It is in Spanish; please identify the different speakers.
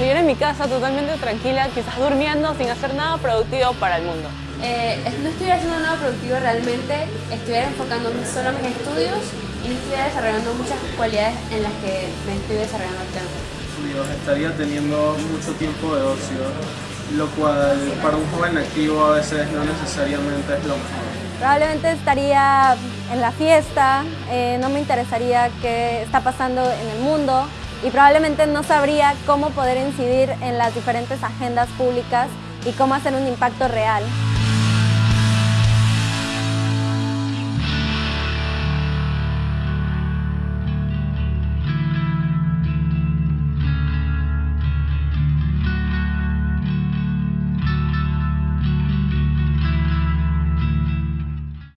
Speaker 1: mi casa totalmente tranquila, quizás durmiendo sin hacer nada productivo para el mundo.
Speaker 2: Eh, no estuviera haciendo nada productivo realmente, estuviera enfocándome solo en mis estudios y no estuviera desarrollando muchas cualidades en las que me estoy desarrollando actualmente.
Speaker 3: estaría teniendo mucho tiempo de ocio, lo cual para un joven activo a veces no necesariamente es lo mejor.
Speaker 4: Probablemente estaría en la fiesta, eh, no me interesaría qué está pasando en el mundo y probablemente no sabría cómo poder incidir en las diferentes agendas públicas y cómo hacer un impacto real.